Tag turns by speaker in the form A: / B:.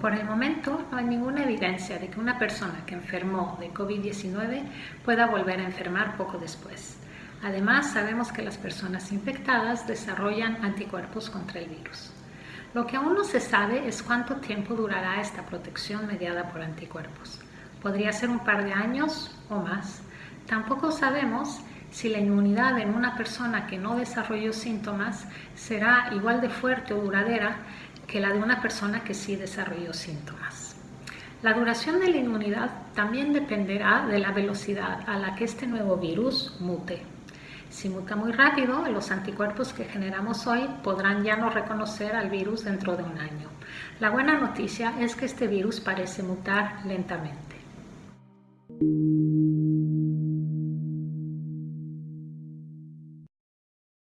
A: Por el momento no hay ninguna evidencia de que una persona que enfermó de COVID-19 pueda volver a enfermar poco después. Además, sabemos que las personas infectadas desarrollan anticuerpos contra el virus. Lo que aún no se sabe es cuánto tiempo durará esta protección mediada por anticuerpos. Podría ser un par de años o más. Tampoco sabemos si la inmunidad en una persona que no desarrolló síntomas será igual de fuerte o duradera que la de una persona que sí desarrolló síntomas. La duración de la inmunidad también dependerá de la velocidad a la que este nuevo virus mute. Si muta muy rápido, los anticuerpos que generamos hoy podrán ya no reconocer al virus dentro de un año. La buena noticia es que este virus parece mutar lentamente.